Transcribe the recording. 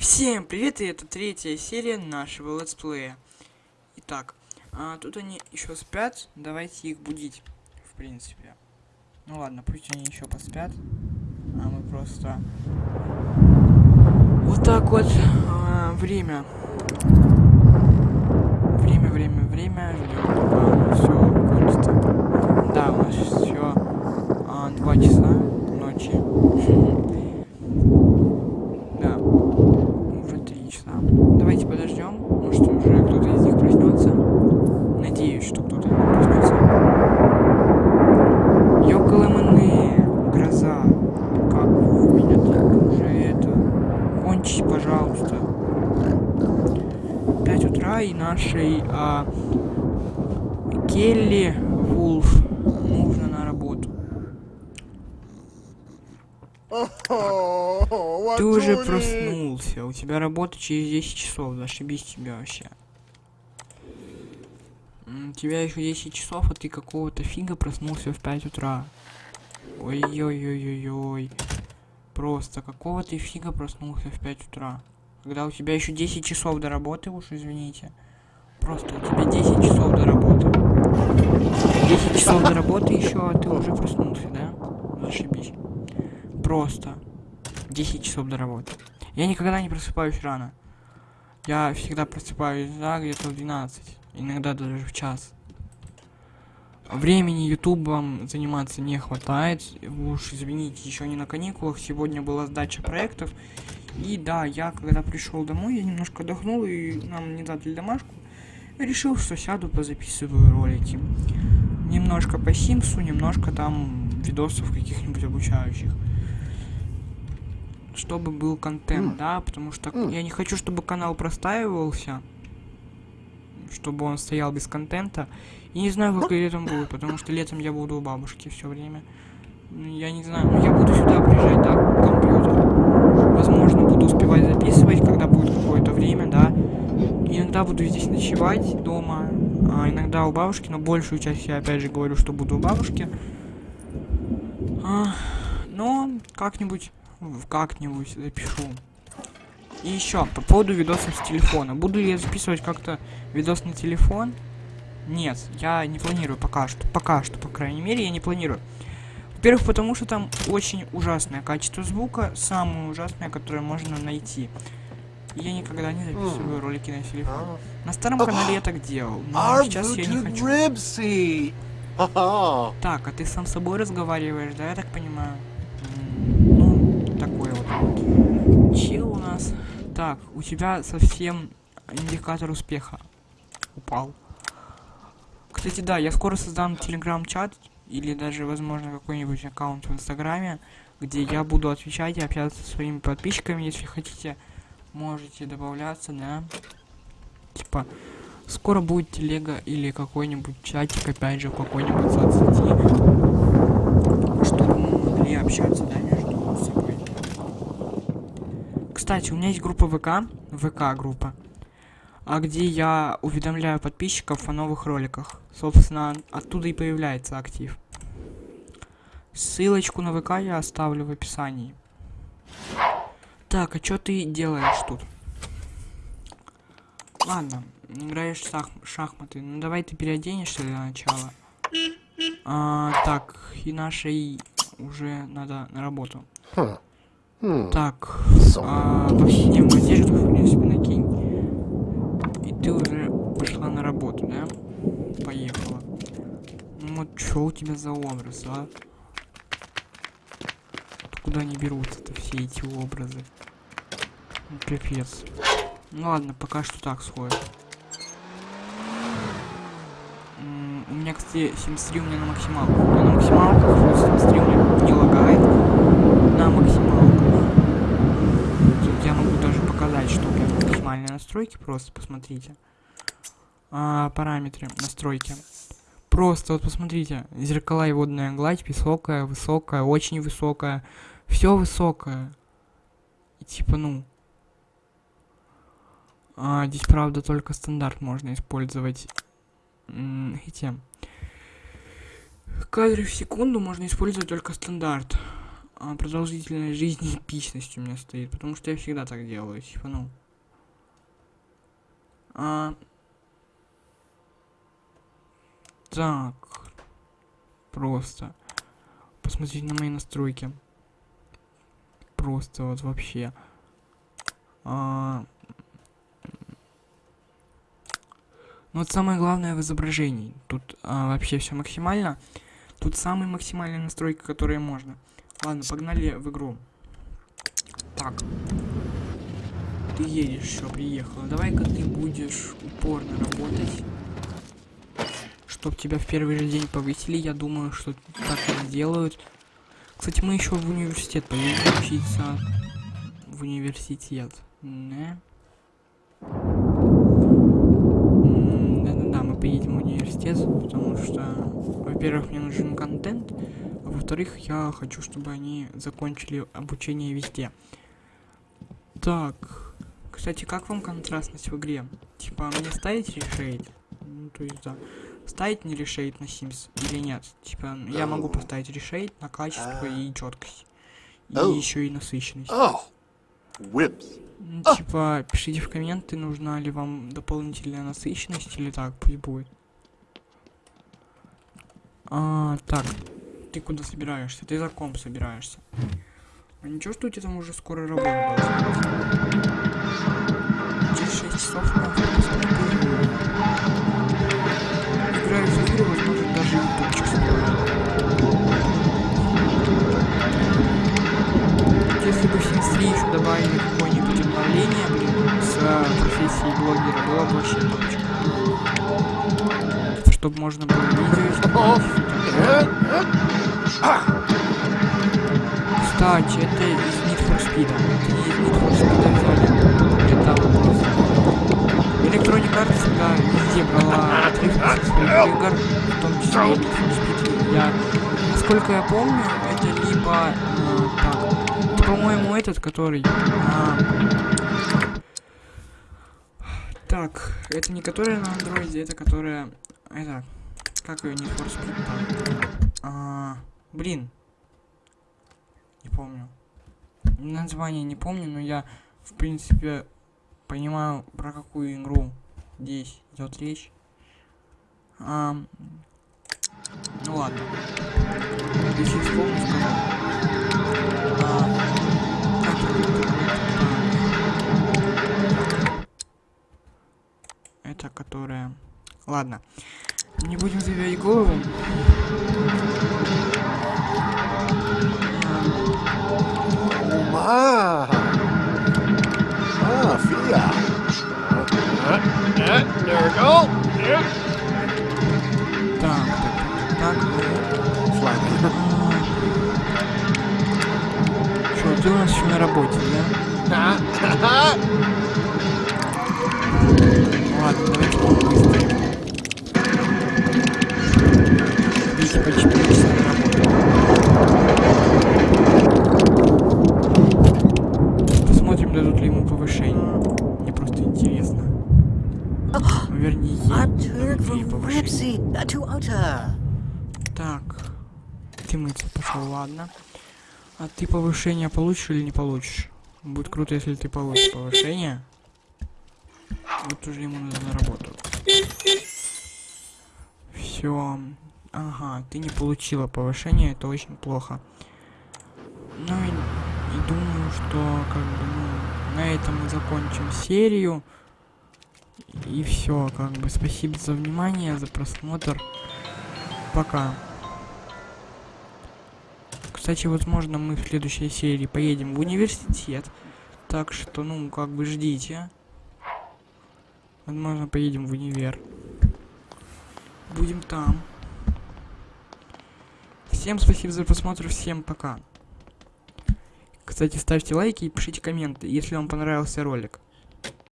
Всем привет, и это третья серия нашего летсплея. Итак, а, тут они еще спят, давайте их будить, в принципе. Ну ладно, пусть они еще поспят, а мы просто... Вот так вот, а, время. Время, время, время, ждем, пока все кончится. Да, у нас все а, 2 часа ночи. Да. Уже три часа. Давайте подождем. Может уже кто-то из них проснется. Надеюсь, что кто-то проснется. Ёкаламаны, гроза. Как вы меня так уже это. Кончись, пожалуйста. 5 утра и нашей а, Келли Вулф нужно на работу. Ты уже проснулся. У тебя работа через 10 часов. Зашибись тебя вообще. У тебя еще 10 часов, а ты какого-то фига проснулся в 5 утра. Ой-ой-ой-ой-ой. Просто какого ты фига проснулся в 5 утра? Когда у тебя еще 10 часов до работы, уж извините. Просто у тебя 10 часов до работы. 10 часов до работы еще, а ты уже проснулся, да? Зашибись. Просто. 10 часов до работы. Я никогда не просыпаюсь рано. Я всегда просыпаюсь за где-то в 12. Иногда даже в час. Времени ютубом заниматься не хватает. Вы Уж извините, еще не на каникулах. Сегодня была сдача проектов. И да, я когда пришел домой, я немножко отдохнул и нам не дали домашку. Решил, что сяду, позаписываю ролики. Немножко по Симсу, немножко там видосов каких-нибудь обучающих чтобы был контент, да, потому что я не хочу, чтобы канал простаивался, чтобы он стоял без контента. И не знаю, как летом будет, потому что летом я буду у бабушки все время. Я не знаю, ну, я буду сюда приезжать, да, к компьютеру. Возможно, буду успевать записывать, когда будет какое-то время, да. Иногда буду здесь ночевать дома, а иногда у бабушки, но большую часть я опять же говорю, что буду у бабушки. А, но как-нибудь как-нибудь запишу. И еще по поводу видосов с телефона. Буду ли я записывать как-то видос на телефон? Нет, я не планирую пока что. Пока что, по крайней мере, я не планирую. Во-первых, потому что там очень ужасное качество звука, самое ужасное, которое можно найти. Я никогда не записываю ролики на телефон. На старом канале я так делал, но сейчас я не хочу. Так, а ты сам с собой разговариваешь, да, я так понимаю? Ну, такой вот. Чил. Так, у тебя совсем индикатор успеха упал. Кстати, да, я скоро создам телеграм-чат или даже, возможно, какой-нибудь аккаунт в инстаграме, где я буду отвечать и общаться со своими подписчиками, если хотите, можете добавляться, да. Типа, скоро будет телега или какой-нибудь чатик, опять же, в какой-нибудь соцсети, чтобы мы могли общаться, да, между собой. Кстати, у меня есть группа ВК, ВК-группа, а где я уведомляю подписчиков о новых роликах. Собственно, оттуда и появляется актив. Ссылочку на ВК я оставлю в описании. Так, а что ты делаешь тут? Ладно, играешь в шах- шахматы. Ну давай ты переоденешься для начала. А, так, и нашей уже надо на работу. Так, а, повседневную одежду, в принципе, накинь. И ты уже пошла на работу, да? Поехала. Ну вот что у тебя за образ, а? Откуда они берутся-то все эти образы? Ну, Пипец. Ну ладно, пока что так сходит. У меня, кстати, симстри у меня на максималку. На максималку, симстри у меня не лагает. На максималку. Тут я могу даже показать, что у меня максимальные настройки, просто посмотрите. А, параметры, настройки. Просто вот посмотрите, зеркала и водная гладь высокая, высокая, очень высокая. Все высокое. И типа, ну. А, здесь, правда, только стандарт можно использовать. Эти. Кадры в секунду можно использовать только стандарт. а, продолжительность жизни эпичность у меня стоит, потому что я всегда так делаю, типа, ну. А... Так. Просто. Посмотрите на мои настройки. Просто вот вообще. А... Ну вот самое главное в изображении. Тут а, вообще все максимально. Тут самые максимальные настройки, которые можно. Ладно, погнали в игру. Так. Ты едешь, все, приехала. Давай-ка ты будешь упорно работать. Чтоб тебя в первый же день повысили. Я думаю, что так и сделают. Кстати, мы еще в университет поедем учиться. В университет. Не? Да-да-да, мы поедем в университет, потому что, во-первых, мне нужен контент, а во-вторых, я хочу, чтобы они закончили обучение везде. Так, кстати, как вам контрастность в игре? Типа, мне ставить решейт? Ну, то есть, да. Ставить не решейт на Sims или нет? Типа, я могу поставить решейт на качество и четкость. И Oh. еще и насыщенность. Oh. Whips. Ну, Типа, пишите в комменты, нужна ли вам дополнительная насыщенность или так, пусть будет. А, так, ты куда собираешься? Ты за комп собираешься. А ничего, что у тебя там уже скоро работа должна быть? Через 6 часов можно посмотреть игру. Играю в игры, возможно, даже ютубчик снимаю. Если бы в 3 еще добавили какое-нибудь обновление, блин, с э, профессией блогера, было бы вообще топчик. Чтобы можно было видео снимать. Кстати, это из Need for Speed. Это не из Need for Speed взяли. Это вопрос. Electronic Arts всегда везде брала со своих игр, в том числе. Я, насколько я помню, это либо э, так, это, по-моему, этот, который... а, так, это не которая на андроиде, это которая... Это... Как ее, Need for там? А, блин. Не помню. Название не помню, но я, в принципе, понимаю, про какую игру здесь идет речь. А, ну ладно. Если вспомню, скажу. А? Это которая... Ладно. Не будем забивать голову. There we go. Так, так, так. Flappy. Что, ты у нас еще на работе, да? Ладно, давайте побыстрее. Видите, по 4 часа на работу. Посмотрим, дадут ли ему повышение. Мне просто интересно. Вернее, ей I've дадут heard ли from повышение. Ripsy uh, to Utter. Так. Ты мыться пошел, ладно. А ты повышение получишь или не получишь? Будет круто, если ты получишь повышение. Вот уже ему надо на работу. Все. Ага, ты не получила повышение, это очень плохо. Ну и, и думаю, что как бы ну, на этом мы закончим серию. И все, как бы спасибо за внимание, за просмотр. Пока. Кстати, возможно, мы в следующей серии поедем в университет. Так что, ну, как бы ждите. Возможно, поедем в универ. Будем там. Всем спасибо за просмотр, всем пока. Кстати, ставьте лайки и пишите комменты, если вам понравился ролик.